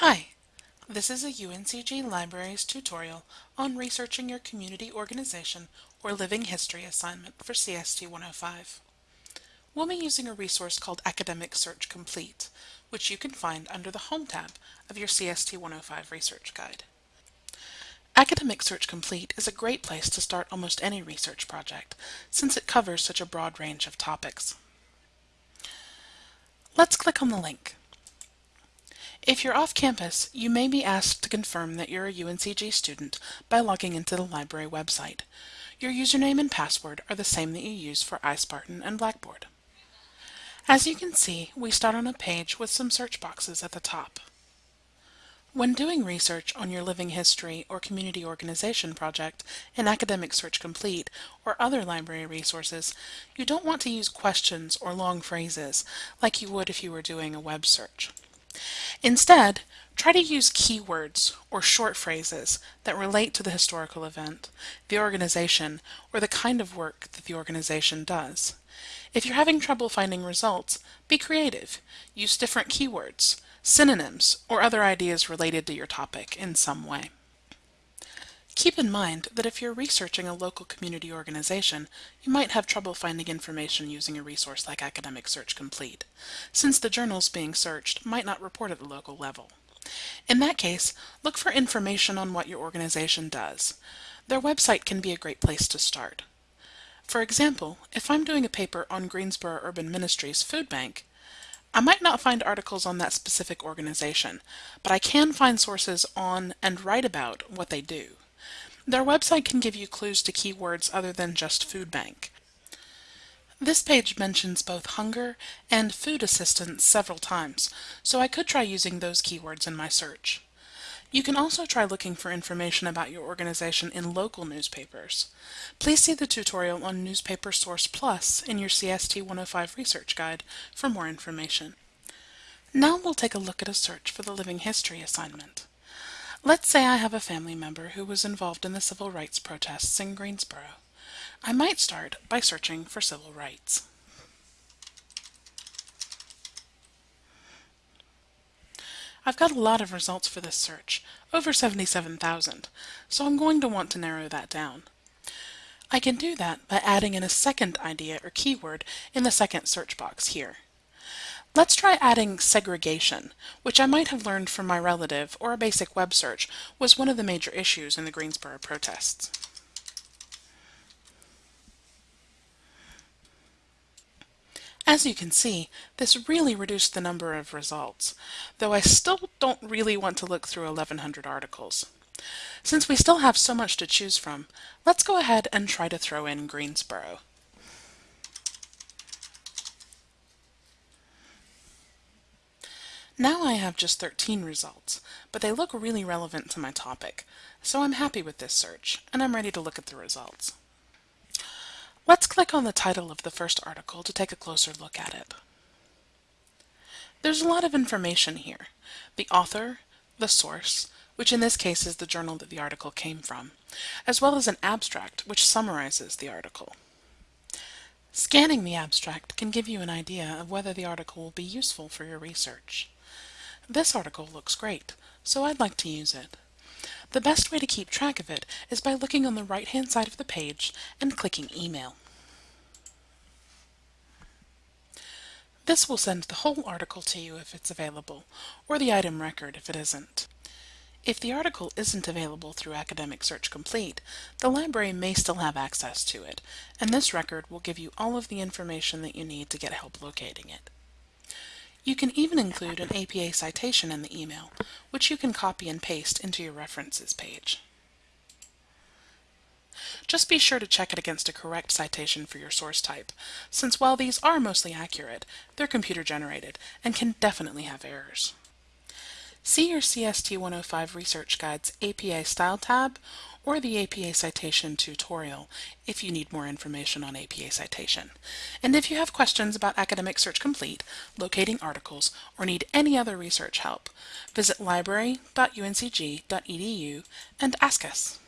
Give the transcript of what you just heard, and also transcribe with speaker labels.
Speaker 1: Hi, this is a UNCG Libraries tutorial on researching your community organization or living history assignment for CST 105. We'll be using a resource called Academic Search Complete, which you can find under the Home tab of your CST 105 Research Guide. Academic Search Complete is a great place to start almost any research project, since it covers such a broad range of topics. Let's click on the link. If you're off campus, you may be asked to confirm that you're a UNCG student by logging into the library website. Your username and password are the same that you use for iSpartan and Blackboard. As you can see, we start on a page with some search boxes at the top. When doing research on your living history or community organization project in Academic Search Complete or other library resources, you don't want to use questions or long phrases like you would if you were doing a web search. Instead, try to use keywords or short phrases that relate to the historical event, the organization, or the kind of work that the organization does. If you're having trouble finding results, be creative. Use different keywords, synonyms, or other ideas related to your topic in some way. Keep in mind that if you're researching a local community organization, you might have trouble finding information using a resource like Academic Search Complete, since the journals being searched might not report at the local level. In that case, look for information on what your organization does. Their website can be a great place to start. For example, if I'm doing a paper on Greensboro Urban Ministries Food Bank, I might not find articles on that specific organization, but I can find sources on and write about what they do. Their website can give you clues to keywords other than just food bank. This page mentions both hunger and food assistance several times, so I could try using those keywords in my search. You can also try looking for information about your organization in local newspapers. Please see the tutorial on Newspaper Source Plus in your CST 105 Research Guide for more information. Now we'll take a look at a search for the Living History assignment. Let's say I have a family member who was involved in the civil rights protests in Greensboro. I might start by searching for civil rights. I've got a lot of results for this search, over 77,000, so I'm going to want to narrow that down. I can do that by adding in a second idea or keyword in the second search box here. Let's try adding segregation, which I might have learned from my relative or a basic web search was one of the major issues in the Greensboro protests. As you can see, this really reduced the number of results, though I still don't really want to look through 1100 articles. Since we still have so much to choose from, let's go ahead and try to throw in Greensboro. Now I have just 13 results, but they look really relevant to my topic, so I'm happy with this search, and I'm ready to look at the results. Let's click on the title of the first article to take a closer look at it. There's a lot of information here. The author, the source, which in this case is the journal that the article came from, as well as an abstract which summarizes the article. Scanning the abstract can give you an idea of whether the article will be useful for your research. This article looks great, so I'd like to use it. The best way to keep track of it is by looking on the right-hand side of the page and clicking Email. This will send the whole article to you if it's available, or the item record if it isn't. If the article isn't available through Academic Search Complete, the library may still have access to it, and this record will give you all of the information that you need to get help locating it. You can even include an APA citation in the email, which you can copy and paste into your references page. Just be sure to check it against a correct citation for your source type, since while these are mostly accurate, they're computer generated and can definitely have errors. See your CST 105 Research Guide's APA Style tab or the APA Citation tutorial if you need more information on APA Citation. And if you have questions about Academic Search Complete, locating articles, or need any other research help, visit library.uncg.edu and ask us.